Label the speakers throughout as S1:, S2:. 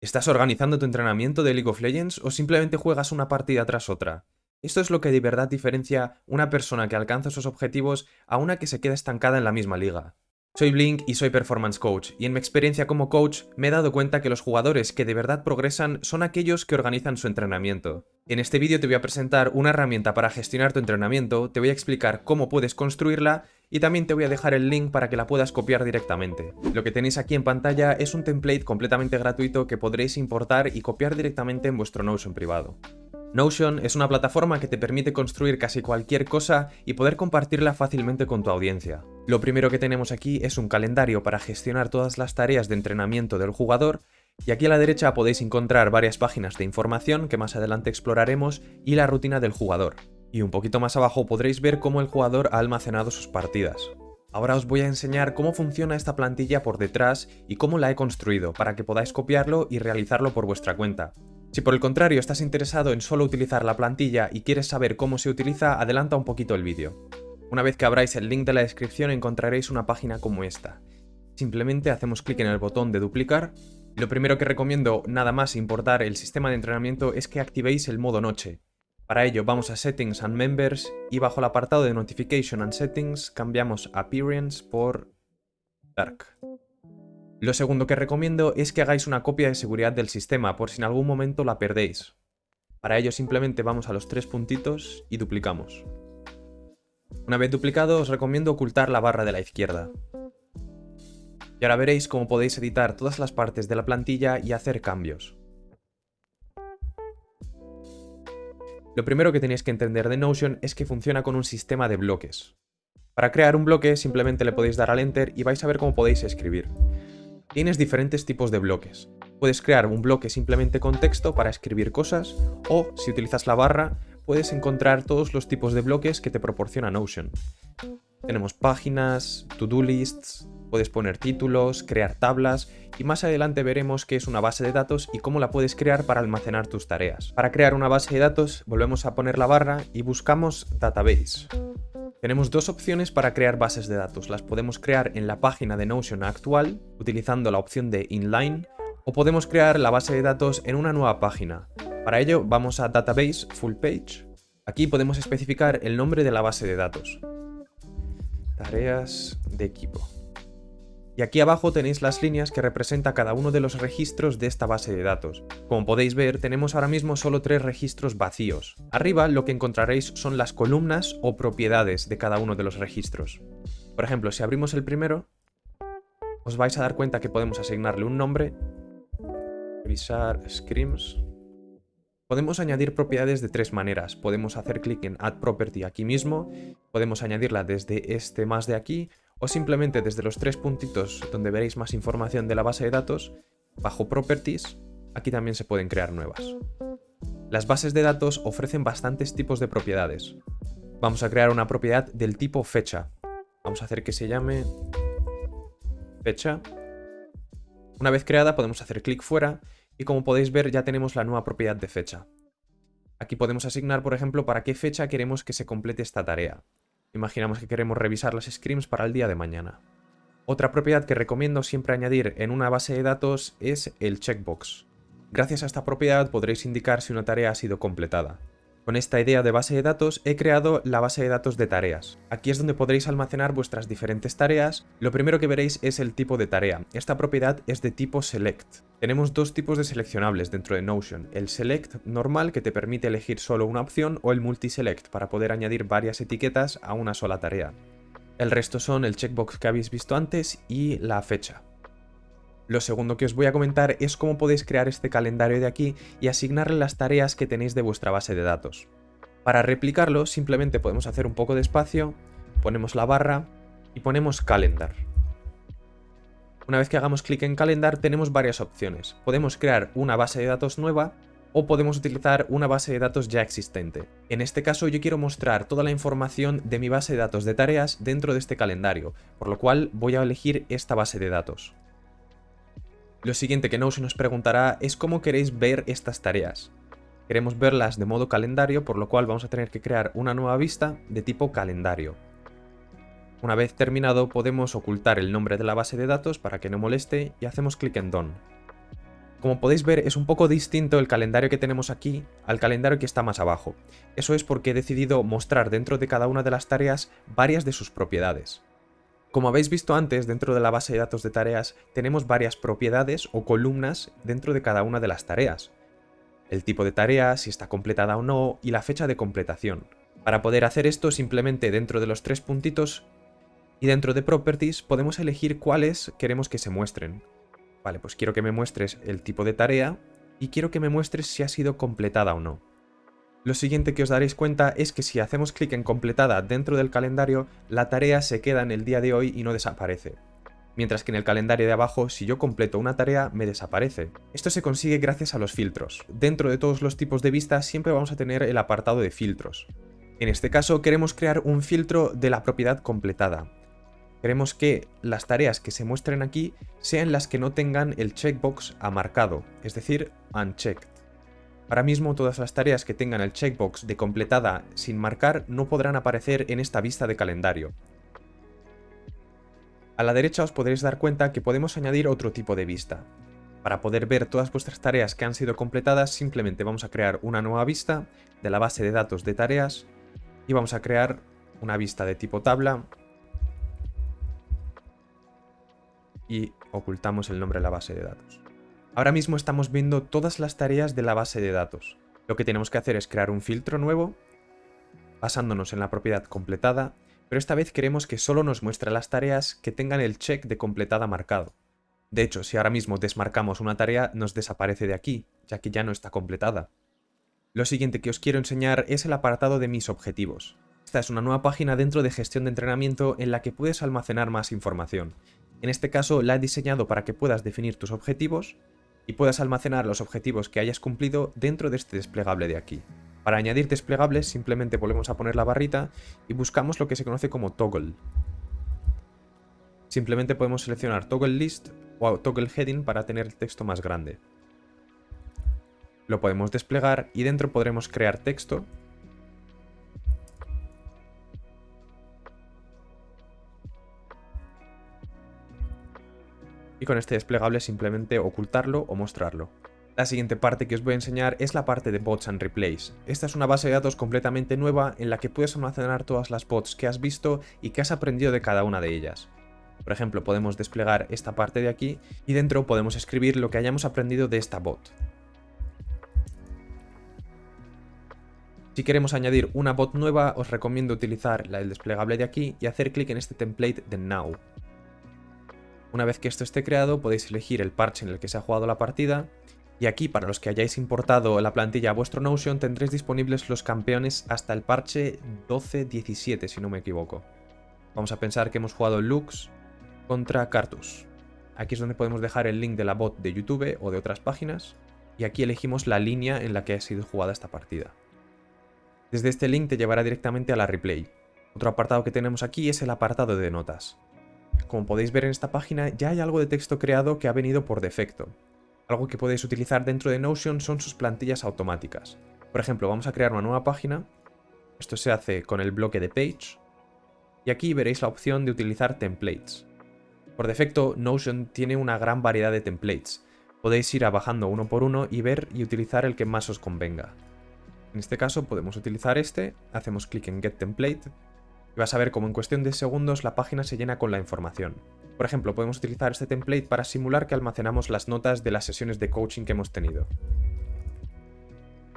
S1: ¿Estás organizando tu entrenamiento de League of Legends o simplemente juegas una partida tras otra? Esto es lo que de verdad diferencia una persona que alcanza sus objetivos a una que se queda estancada en la misma liga. Soy Blink y soy Performance Coach, y en mi experiencia como coach me he dado cuenta que los jugadores que de verdad progresan son aquellos que organizan su entrenamiento. En este vídeo te voy a presentar una herramienta para gestionar tu entrenamiento, te voy a explicar cómo puedes construirla y también te voy a dejar el link para que la puedas copiar directamente. Lo que tenéis aquí en pantalla es un template completamente gratuito que podréis importar y copiar directamente en vuestro Notion privado. Notion es una plataforma que te permite construir casi cualquier cosa y poder compartirla fácilmente con tu audiencia. Lo primero que tenemos aquí es un calendario para gestionar todas las tareas de entrenamiento del jugador y aquí a la derecha podéis encontrar varias páginas de información que más adelante exploraremos y la rutina del jugador. Y un poquito más abajo podréis ver cómo el jugador ha almacenado sus partidas. Ahora os voy a enseñar cómo funciona esta plantilla por detrás y cómo la he construido para que podáis copiarlo y realizarlo por vuestra cuenta. Si por el contrario estás interesado en solo utilizar la plantilla y quieres saber cómo se utiliza, adelanta un poquito el vídeo. Una vez que abráis el link de la descripción encontraréis una página como esta. Simplemente hacemos clic en el botón de duplicar. Lo primero que recomiendo nada más importar el sistema de entrenamiento es que activéis el modo noche. Para ello vamos a Settings and Members y bajo el apartado de Notification and Settings cambiamos Appearance por Dark. Lo segundo que recomiendo es que hagáis una copia de seguridad del sistema por si en algún momento la perdéis. Para ello simplemente vamos a los tres puntitos y duplicamos. Una vez duplicado os recomiendo ocultar la barra de la izquierda. Y ahora veréis cómo podéis editar todas las partes de la plantilla y hacer cambios. Lo primero que tenéis que entender de Notion es que funciona con un sistema de bloques. Para crear un bloque simplemente le podéis dar al Enter y vais a ver cómo podéis escribir. Tienes diferentes tipos de bloques. Puedes crear un bloque simplemente con texto para escribir cosas o, si utilizas la barra, puedes encontrar todos los tipos de bloques que te proporciona Notion. Tenemos páginas, to-do lists, puedes poner títulos, crear tablas y más adelante veremos qué es una base de datos y cómo la puedes crear para almacenar tus tareas. Para crear una base de datos volvemos a poner la barra y buscamos Database. Tenemos dos opciones para crear bases de datos. Las podemos crear en la página de Notion actual utilizando la opción de Inline o podemos crear la base de datos en una nueva página. Para ello vamos a Database Full Page. Aquí podemos especificar el nombre de la base de datos. Tareas de equipo. Y aquí abajo tenéis las líneas que representa cada uno de los registros de esta base de datos. Como podéis ver, tenemos ahora mismo solo tres registros vacíos. Arriba lo que encontraréis son las columnas o propiedades de cada uno de los registros. Por ejemplo, si abrimos el primero, os vais a dar cuenta que podemos asignarle un nombre, revisar scrims. Podemos añadir propiedades de tres maneras. Podemos hacer clic en Add Property aquí mismo, podemos añadirla desde este más de aquí, o simplemente desde los tres puntitos donde veréis más información de la base de datos, bajo Properties, aquí también se pueden crear nuevas. Las bases de datos ofrecen bastantes tipos de propiedades. Vamos a crear una propiedad del tipo fecha. Vamos a hacer que se llame fecha. Una vez creada podemos hacer clic fuera y como podéis ver ya tenemos la nueva propiedad de fecha. Aquí podemos asignar, por ejemplo, para qué fecha queremos que se complete esta tarea. Imaginamos que queremos revisar las scrims para el día de mañana. Otra propiedad que recomiendo siempre añadir en una base de datos es el checkbox. Gracias a esta propiedad podréis indicar si una tarea ha sido completada. Con esta idea de base de datos he creado la base de datos de tareas. Aquí es donde podréis almacenar vuestras diferentes tareas. Lo primero que veréis es el tipo de tarea. Esta propiedad es de tipo select. Tenemos dos tipos de seleccionables dentro de Notion. El select normal que te permite elegir solo una opción o el multiselect para poder añadir varias etiquetas a una sola tarea. El resto son el checkbox que habéis visto antes y la fecha. Lo segundo que os voy a comentar es cómo podéis crear este calendario de aquí y asignarle las tareas que tenéis de vuestra base de datos. Para replicarlo simplemente podemos hacer un poco de espacio, ponemos la barra y ponemos calendar. Una vez que hagamos clic en calendar tenemos varias opciones. Podemos crear una base de datos nueva o podemos utilizar una base de datos ya existente. En este caso yo quiero mostrar toda la información de mi base de datos de tareas dentro de este calendario, por lo cual voy a elegir esta base de datos. Lo siguiente que Notion nos preguntará es cómo queréis ver estas tareas. Queremos verlas de modo calendario, por lo cual vamos a tener que crear una nueva vista de tipo calendario. Una vez terminado podemos ocultar el nombre de la base de datos para que no moleste y hacemos clic en Done. Como podéis ver, es un poco distinto el calendario que tenemos aquí al calendario que está más abajo. Eso es porque he decidido mostrar dentro de cada una de las tareas varias de sus propiedades. Como habéis visto antes, dentro de la base de datos de tareas tenemos varias propiedades o columnas dentro de cada una de las tareas. El tipo de tarea, si está completada o no, y la fecha de completación. Para poder hacer esto, simplemente dentro de los tres puntitos y dentro de Properties podemos elegir cuáles queremos que se muestren. Vale, pues quiero que me muestres el tipo de tarea y quiero que me muestres si ha sido completada o no. Lo siguiente que os daréis cuenta es que si hacemos clic en completada dentro del calendario, la tarea se queda en el día de hoy y no desaparece. Mientras que en el calendario de abajo, si yo completo una tarea, me desaparece. Esto se consigue gracias a los filtros. Dentro de todos los tipos de vista siempre vamos a tener el apartado de filtros. En este caso queremos crear un filtro de la propiedad completada. Queremos que las tareas que se muestren aquí sean las que no tengan el checkbox amarcado, es decir, unchecked. Ahora mismo todas las tareas que tengan el checkbox de completada sin marcar no podrán aparecer en esta vista de calendario. A la derecha os podréis dar cuenta que podemos añadir otro tipo de vista. Para poder ver todas vuestras tareas que han sido completadas simplemente vamos a crear una nueva vista de la base de datos de tareas y vamos a crear una vista de tipo tabla y ocultamos el nombre de la base de datos. Ahora mismo estamos viendo todas las tareas de la base de datos. Lo que tenemos que hacer es crear un filtro nuevo, basándonos en la propiedad completada, pero esta vez queremos que solo nos muestre las tareas que tengan el check de completada marcado. De hecho, si ahora mismo desmarcamos una tarea, nos desaparece de aquí, ya que ya no está completada. Lo siguiente que os quiero enseñar es el apartado de mis objetivos. Esta es una nueva página dentro de gestión de entrenamiento en la que puedes almacenar más información, en este caso la he diseñado para que puedas definir tus objetivos y puedas almacenar los objetivos que hayas cumplido dentro de este desplegable de aquí. Para añadir desplegables simplemente volvemos a poner la barrita y buscamos lo que se conoce como toggle. Simplemente podemos seleccionar toggle list o toggle heading para tener el texto más grande. Lo podemos desplegar y dentro podremos crear texto y con este desplegable simplemente ocultarlo o mostrarlo. La siguiente parte que os voy a enseñar es la parte de Bots and Replays. Esta es una base de datos completamente nueva en la que puedes almacenar todas las bots que has visto y que has aprendido de cada una de ellas. Por ejemplo, podemos desplegar esta parte de aquí y dentro podemos escribir lo que hayamos aprendido de esta bot. Si queremos añadir una bot nueva, os recomiendo utilizar el desplegable de aquí y hacer clic en este template de Now. Una vez que esto esté creado podéis elegir el parche en el que se ha jugado la partida y aquí para los que hayáis importado la plantilla a vuestro Notion tendréis disponibles los campeones hasta el parche 12-17 si no me equivoco. Vamos a pensar que hemos jugado Lux contra Cartus. Aquí es donde podemos dejar el link de la bot de YouTube o de otras páginas y aquí elegimos la línea en la que ha sido jugada esta partida. Desde este link te llevará directamente a la replay. Otro apartado que tenemos aquí es el apartado de notas. Como podéis ver en esta página, ya hay algo de texto creado que ha venido por defecto. Algo que podéis utilizar dentro de Notion son sus plantillas automáticas. Por ejemplo, vamos a crear una nueva página. Esto se hace con el bloque de Page. Y aquí veréis la opción de utilizar templates. Por defecto, Notion tiene una gran variedad de templates. Podéis ir bajando uno por uno y ver y utilizar el que más os convenga. En este caso podemos utilizar este, hacemos clic en Get Template y vas a ver cómo en cuestión de segundos la página se llena con la información. Por ejemplo, podemos utilizar este template para simular que almacenamos las notas de las sesiones de coaching que hemos tenido.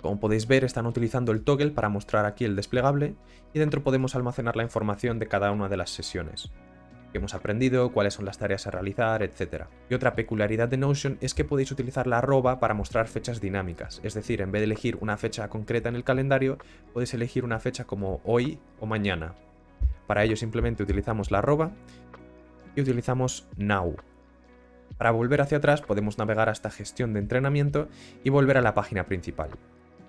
S1: Como podéis ver, están utilizando el toggle para mostrar aquí el desplegable y dentro podemos almacenar la información de cada una de las sesiones que hemos aprendido, cuáles son las tareas a realizar, etc. Y otra peculiaridad de Notion es que podéis utilizar la arroba para mostrar fechas dinámicas, es decir, en vez de elegir una fecha concreta en el calendario, podéis elegir una fecha como hoy o mañana, para ello simplemente utilizamos la arroba y utilizamos now. Para volver hacia atrás podemos navegar hasta gestión de entrenamiento y volver a la página principal.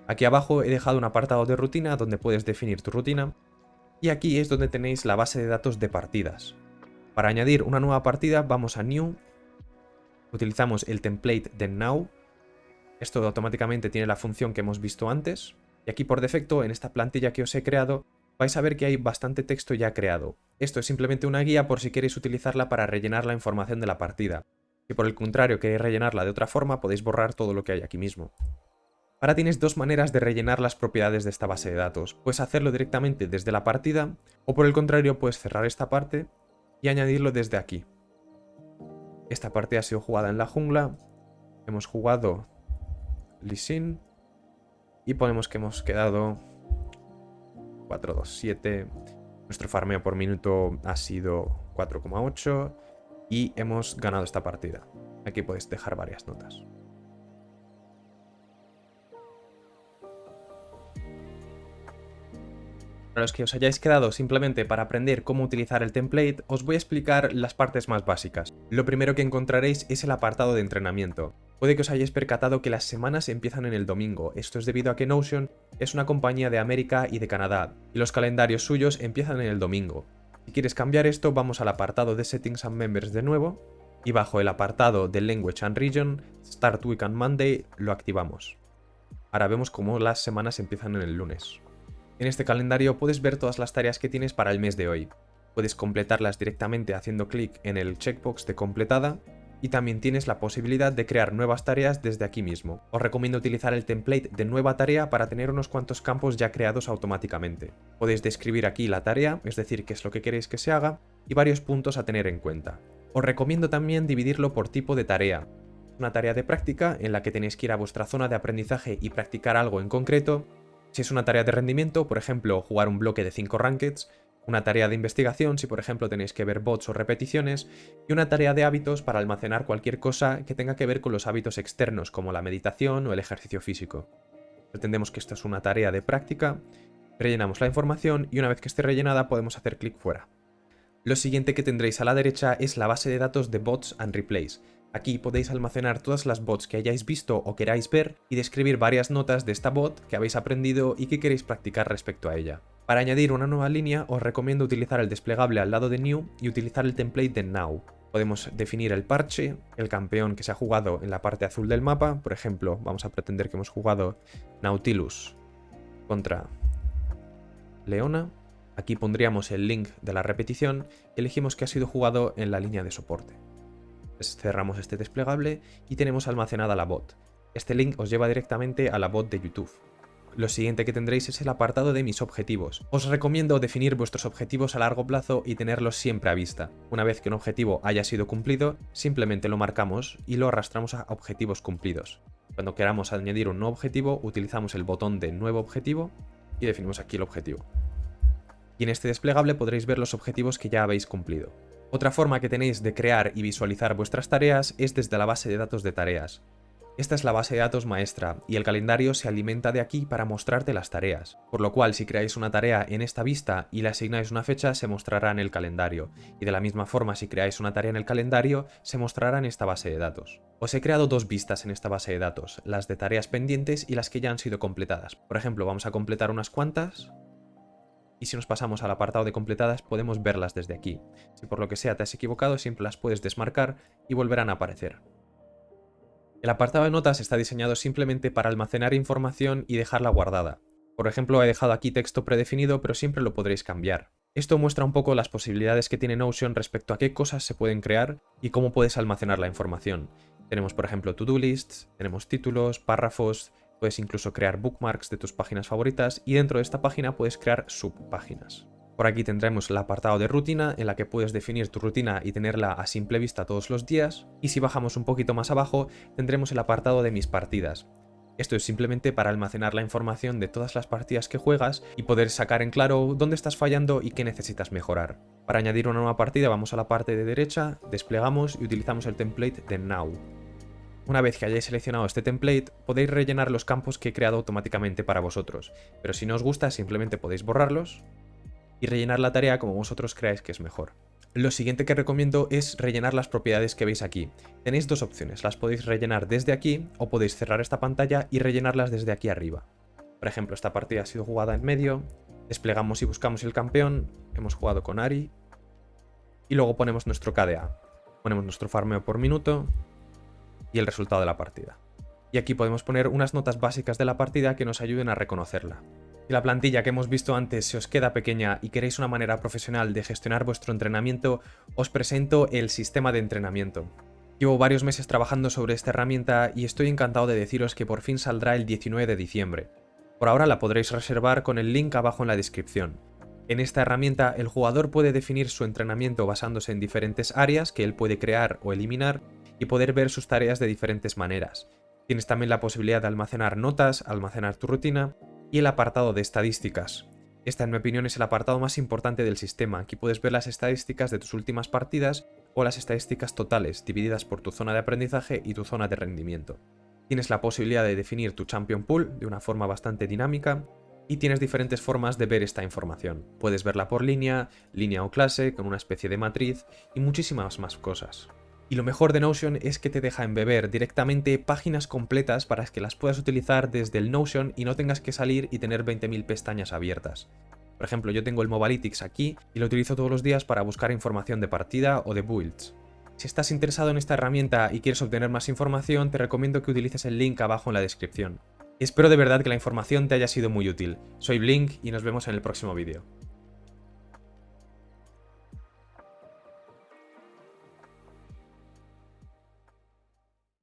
S1: Aquí abajo he dejado un apartado de rutina donde puedes definir tu rutina y aquí es donde tenéis la base de datos de partidas. Para añadir una nueva partida vamos a New, utilizamos el template de Now, esto automáticamente tiene la función que hemos visto antes, y aquí por defecto en esta plantilla que os he creado vais a ver que hay bastante texto ya creado. Esto es simplemente una guía por si queréis utilizarla para rellenar la información de la partida. Si por el contrario queréis rellenarla de otra forma, podéis borrar todo lo que hay aquí mismo. Ahora tienes dos maneras de rellenar las propiedades de esta base de datos. Puedes hacerlo directamente desde la partida, o por el contrario puedes cerrar esta parte y añadirlo desde aquí. Esta partida ha sido jugada en la jungla, hemos jugado Lee y ponemos que hemos quedado 4, 2, 7. Nuestro farmeo por minuto ha sido 4,8 y hemos ganado esta partida. Aquí podéis dejar varias notas. Para los que os hayáis quedado simplemente para aprender cómo utilizar el template, os voy a explicar las partes más básicas. Lo primero que encontraréis es el apartado de entrenamiento. Puede que os hayáis percatado que las semanas empiezan en el domingo, esto es debido a que Notion es una compañía de América y de Canadá, y los calendarios suyos empiezan en el domingo. Si quieres cambiar esto, vamos al apartado de Settings and Members de nuevo, y bajo el apartado de Language and Region, Start Week and Monday, lo activamos. Ahora vemos cómo las semanas empiezan en el lunes. En este calendario puedes ver todas las tareas que tienes para el mes de hoy. Puedes completarlas directamente haciendo clic en el checkbox de completada y también tienes la posibilidad de crear nuevas tareas desde aquí mismo. Os recomiendo utilizar el template de nueva tarea para tener unos cuantos campos ya creados automáticamente. Podéis describir aquí la tarea, es decir, qué es lo que queréis que se haga, y varios puntos a tener en cuenta. Os recomiendo también dividirlo por tipo de tarea. Una tarea de práctica en la que tenéis que ir a vuestra zona de aprendizaje y practicar algo en concreto, si es una tarea de rendimiento, por ejemplo, jugar un bloque de 5 rankeds, una tarea de investigación, si por ejemplo tenéis que ver bots o repeticiones, y una tarea de hábitos para almacenar cualquier cosa que tenga que ver con los hábitos externos, como la meditación o el ejercicio físico. Pretendemos que esto es una tarea de práctica, rellenamos la información y una vez que esté rellenada podemos hacer clic fuera. Lo siguiente que tendréis a la derecha es la base de datos de bots and replays, Aquí podéis almacenar todas las bots que hayáis visto o queráis ver y describir varias notas de esta bot que habéis aprendido y que queréis practicar respecto a ella. Para añadir una nueva línea os recomiendo utilizar el desplegable al lado de New y utilizar el template de Now. Podemos definir el parche, el campeón que se ha jugado en la parte azul del mapa, por ejemplo, vamos a pretender que hemos jugado Nautilus contra Leona. Aquí pondríamos el link de la repetición y elegimos que ha sido jugado en la línea de soporte cerramos este desplegable y tenemos almacenada la bot. Este link os lleva directamente a la bot de YouTube. Lo siguiente que tendréis es el apartado de mis objetivos. Os recomiendo definir vuestros objetivos a largo plazo y tenerlos siempre a vista. Una vez que un objetivo haya sido cumplido, simplemente lo marcamos y lo arrastramos a objetivos cumplidos. Cuando queramos añadir un nuevo objetivo, utilizamos el botón de nuevo objetivo y definimos aquí el objetivo. Y en este desplegable podréis ver los objetivos que ya habéis cumplido. Otra forma que tenéis de crear y visualizar vuestras tareas es desde la base de datos de tareas. Esta es la base de datos maestra, y el calendario se alimenta de aquí para mostrarte las tareas, por lo cual si creáis una tarea en esta vista y le asignáis una fecha se mostrará en el calendario, y de la misma forma si creáis una tarea en el calendario se mostrará en esta base de datos. Os he creado dos vistas en esta base de datos, las de tareas pendientes y las que ya han sido completadas. Por ejemplo, vamos a completar unas cuantas, y si nos pasamos al apartado de completadas podemos verlas desde aquí. Si por lo que sea te has equivocado, siempre las puedes desmarcar y volverán a aparecer. El apartado de notas está diseñado simplemente para almacenar información y dejarla guardada. Por ejemplo, he dejado aquí texto predefinido, pero siempre lo podréis cambiar. Esto muestra un poco las posibilidades que tiene Notion respecto a qué cosas se pueden crear y cómo puedes almacenar la información. Tenemos, por ejemplo, to-do lists, tenemos títulos, párrafos, Puedes incluso crear bookmarks de tus páginas favoritas y dentro de esta página puedes crear subpáginas. Por aquí tendremos el apartado de rutina, en la que puedes definir tu rutina y tenerla a simple vista todos los días. Y si bajamos un poquito más abajo, tendremos el apartado de mis partidas. Esto es simplemente para almacenar la información de todas las partidas que juegas y poder sacar en claro dónde estás fallando y qué necesitas mejorar. Para añadir una nueva partida vamos a la parte de derecha, desplegamos y utilizamos el template de Now. Una vez que hayáis seleccionado este template, podéis rellenar los campos que he creado automáticamente para vosotros, pero si no os gusta simplemente podéis borrarlos y rellenar la tarea como vosotros creáis que es mejor. Lo siguiente que recomiendo es rellenar las propiedades que veis aquí. Tenéis dos opciones, las podéis rellenar desde aquí o podéis cerrar esta pantalla y rellenarlas desde aquí arriba. Por ejemplo, esta partida ha sido jugada en medio, desplegamos y buscamos el campeón, hemos jugado con Ari y luego ponemos nuestro KDA. Ponemos nuestro farmeo por minuto, y el resultado de la partida. Y aquí podemos poner unas notas básicas de la partida que nos ayuden a reconocerla. Si la plantilla que hemos visto antes se os queda pequeña y queréis una manera profesional de gestionar vuestro entrenamiento, os presento el sistema de entrenamiento. Llevo varios meses trabajando sobre esta herramienta y estoy encantado de deciros que por fin saldrá el 19 de diciembre. Por ahora la podréis reservar con el link abajo en la descripción. En esta herramienta el jugador puede definir su entrenamiento basándose en diferentes áreas que él puede crear o eliminar y poder ver sus tareas de diferentes maneras. Tienes también la posibilidad de almacenar notas, almacenar tu rutina y el apartado de estadísticas. Esta en mi opinión es el apartado más importante del sistema. Aquí puedes ver las estadísticas de tus últimas partidas o las estadísticas totales divididas por tu zona de aprendizaje y tu zona de rendimiento. Tienes la posibilidad de definir tu Champion Pool de una forma bastante dinámica y tienes diferentes formas de ver esta información. Puedes verla por línea, línea o clase, con una especie de matriz y muchísimas más cosas. Y lo mejor de Notion es que te deja embeber directamente páginas completas para que las puedas utilizar desde el Notion y no tengas que salir y tener 20.000 pestañas abiertas. Por ejemplo, yo tengo el Mobalytics aquí y lo utilizo todos los días para buscar información de partida o de builds. Si estás interesado en esta herramienta y quieres obtener más información, te recomiendo que utilices el link abajo en la descripción. Espero de verdad que la información te haya sido muy útil. Soy Blink y nos vemos en el próximo vídeo.